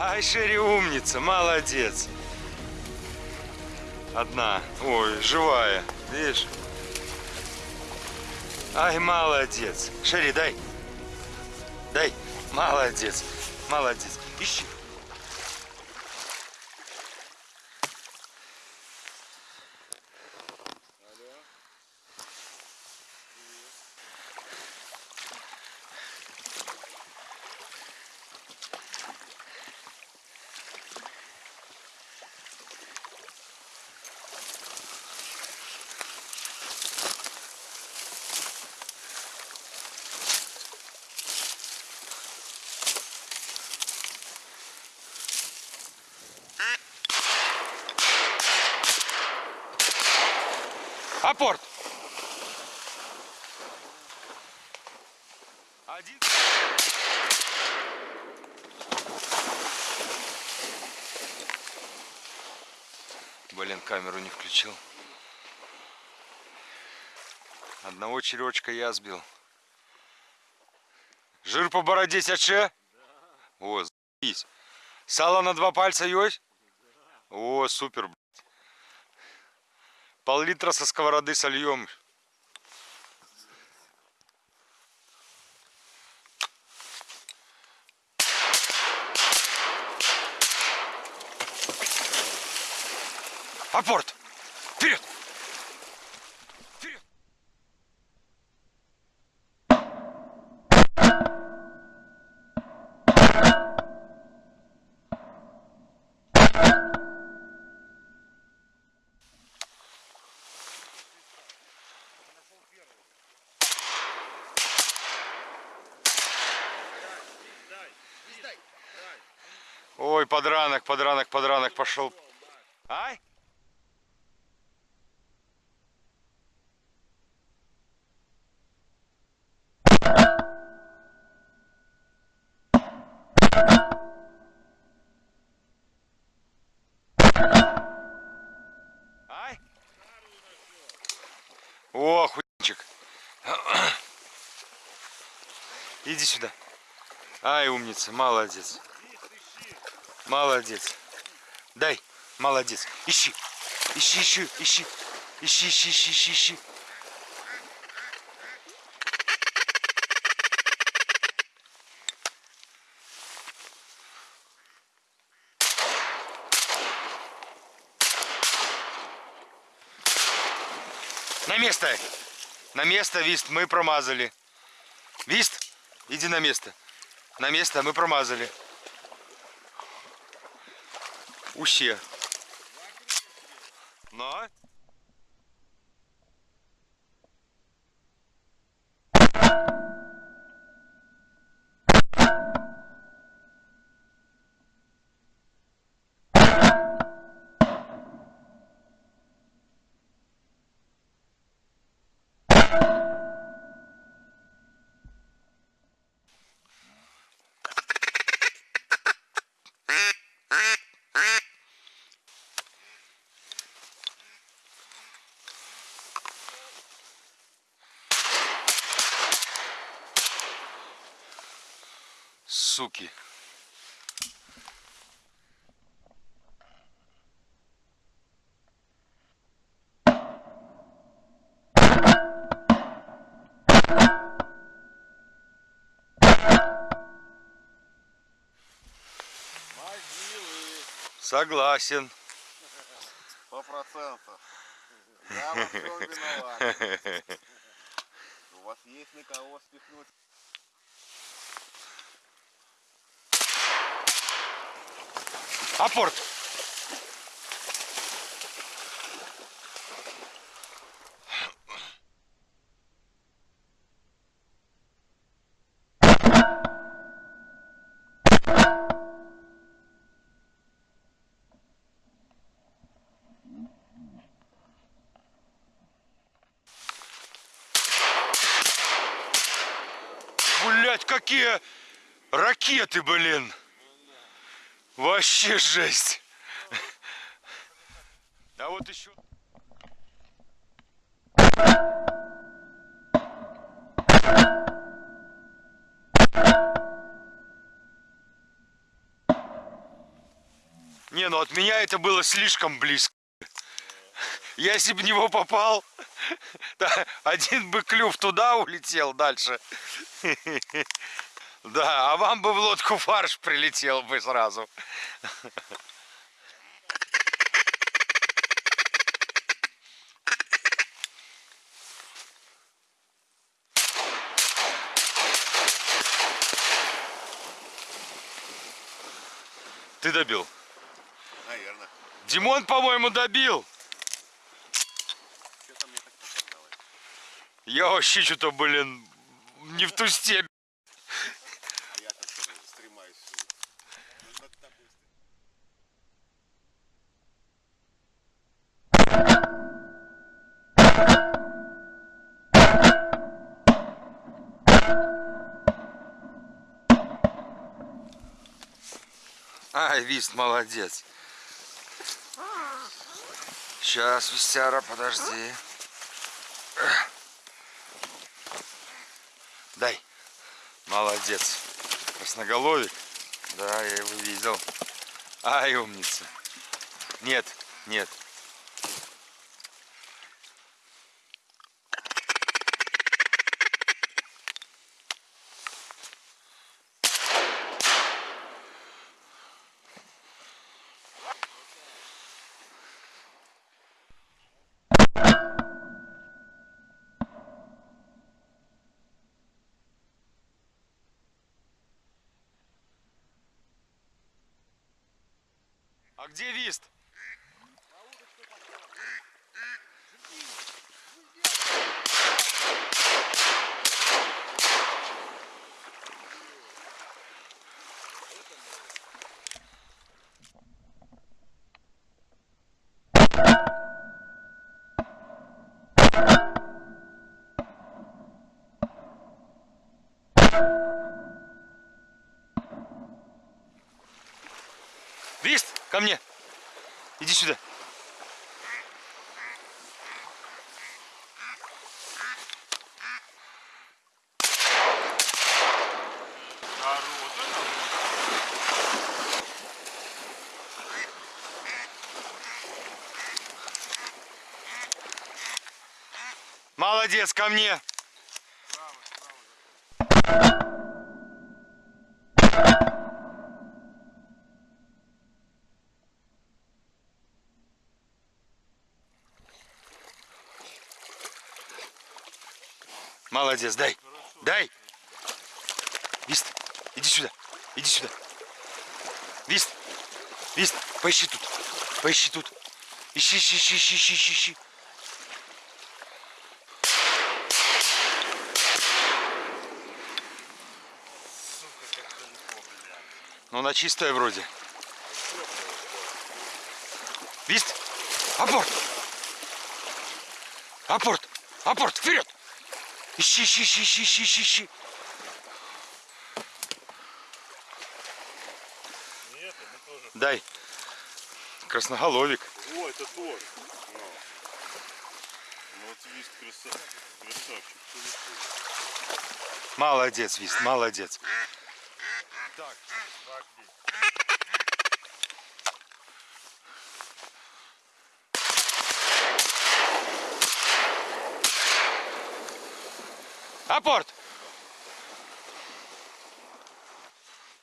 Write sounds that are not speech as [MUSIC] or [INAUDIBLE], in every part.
Ай, Шерри умница, молодец. Одна. Ой, живая. Видишь? Ай, молодец. Шерри, дай. Дай. Молодец. Молодец. Ищи. Апорт! Один. Блин, камеру не включил. Одного черечка я сбил. Жир по бороде сяче? О, заебись. Сало на два пальца есть? О, супер, блядь. Пол-литра со сковороды сольем. Апорт! Вперед! Вперед! Ой, подранок, подранок, подранок пошел. Иди сюда. Ай, умница, молодец. Молодец. Дай. Молодец. Ищи. Ищи, ищи, ищи. Ищи, ищи, ищи, ищи, ищи. На место. На место, Вист, мы промазали. Вист, иди на место. На место мы промазали. Уще. Но. Суки. Согласен. Сто процентов. Я во всем виноват. [LAUGHS] У вас есть на кого спихнуть. Апорт. Блять, какие ракеты, блин! Вообще жесть. А вот еще... Не, ну от меня это было слишком близко. Я если бы в него попал, [LAUGHS] да, один бы клюв туда улетел дальше. [LAUGHS] Да, а вам бы в лодку фарш прилетел бы сразу. Ты добил. Наверное. Димон, по-моему, добил. Я вообще что-то, блин, не в ту степь. А я там что стремаюсь. Тобой стремаюсь. Ай, Вист, молодец. Сейчас, Вистяра, подожди. Дай. Молодец. Красноголовик. Да, я его видел. Ай, умница. Нет, нет. А где Вист? Вист, ко мне. Иди сюда. Молодец, ко мне. Молодец, дай. Дай. Вист, иди сюда. Иди сюда. Вист. Вист, поищи тут. Поищи тут. Ищи, ищи, ищи, ищи, ищи, ищи, ищи. Ну, на чистое вроде. Вист! Апорт! Апорт! Апорт! Вперед! Ищи, ищи, ищи, ищи, ищи, ищи, ищи. Нет, мы тоже. Дай. Красноголовик. О, это тоже. Ну вот вист красавчик. Красавчик. Молодец, Вист, молодец. Так, так, здесь. Апорт!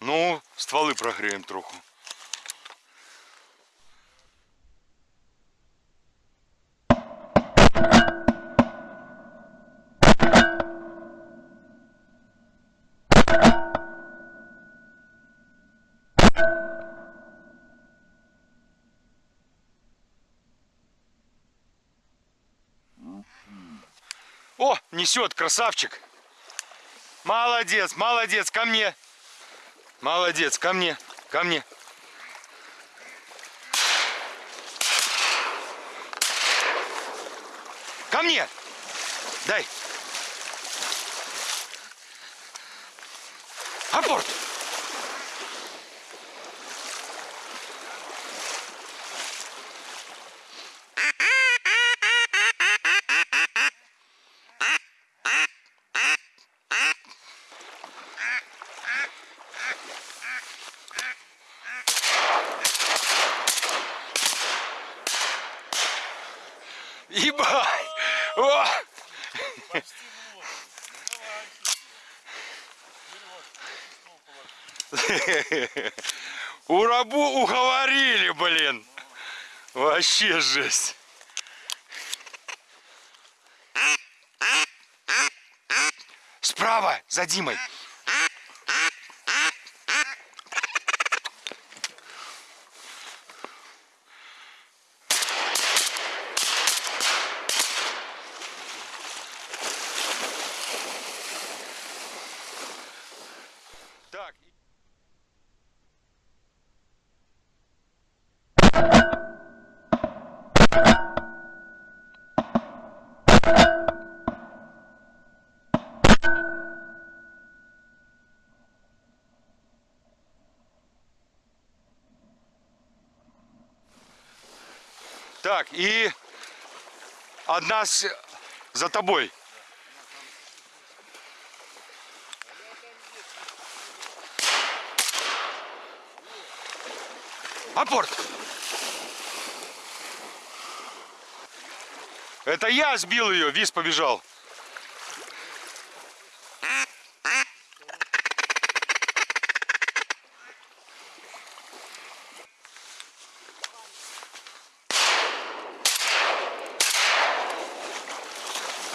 Ну, стволы прогреем троху. О, несет, красавчик. Молодец, молодец, ко мне. Молодец, ко мне, ко мне. Ко мне. Дай. Апорт! Ебать! О! Урабу уговорили, блин. Вообще жесть. Справа, за Димой. Так. Так, и одна с... за тобой. Апорт! Это я сбил ее, Виз побежал.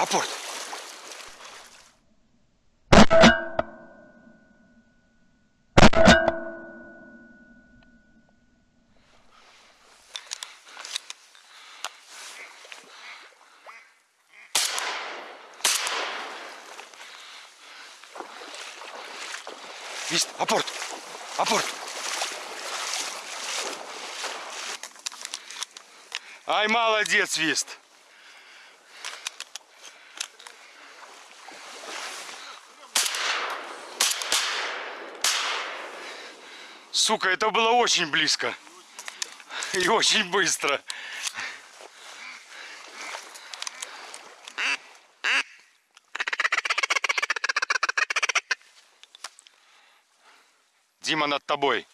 Апорт! Вист, апорт! Апорт! Ай, молодец, Вист! Сука, это было очень близко. И очень быстро. Дима над тобой.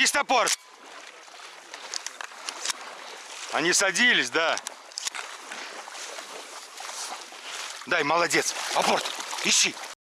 Вистопор. Они садились, да. Дай, молодец. Апорт, ищи.